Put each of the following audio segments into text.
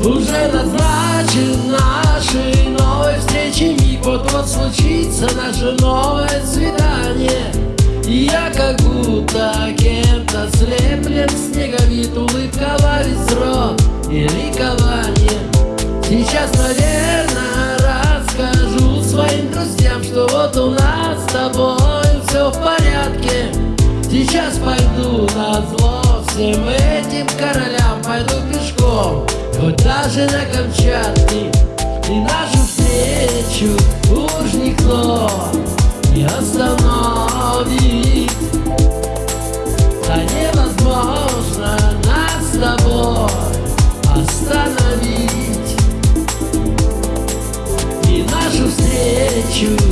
Уже назначен нашей новой встречи Миг. Вот-вот случится наше новое свидание. Я как будто кем-то слеплен Снеговит улыбка во весь рот и ликование Сейчас, наверное, расскажу своим друзьям Что вот у нас с тобой все в порядке. Сейчас пойду на зло всем этим королям Пойду пешком. Вот даже на Камчатке И нашу встречу уж никто Не остановит Да невозможно нас с тобой Остановить. И нашу встречу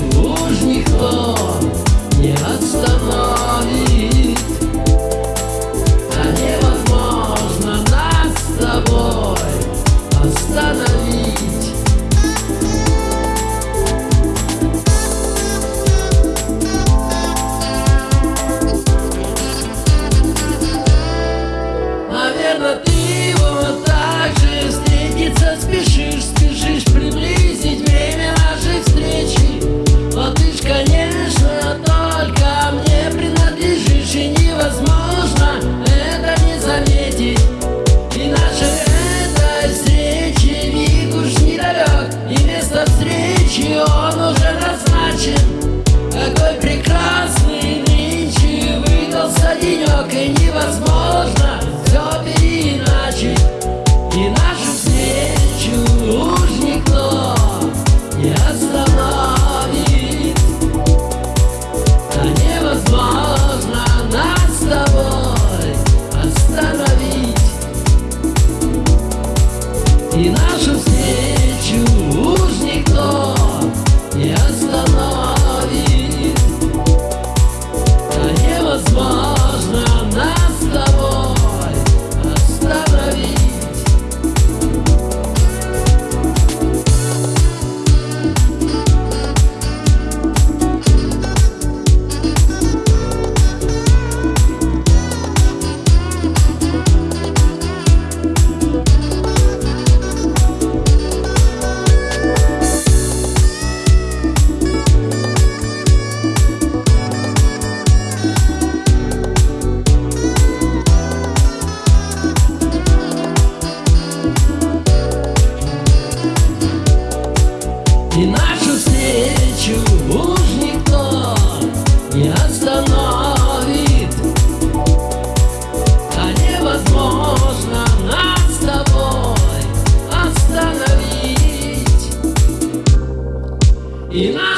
Наверно, ты его так же встретиться спешишь, спешишь приблизить время нашей встречи. Но ты ж, конечно, только мне принадлежишь, и невозможно это не заметить. И наши этой встречи миг уж недалек, и место встречи он уже назначен. Какой прекрасный нынче выдался денек, и невозможно И надо 赢啦。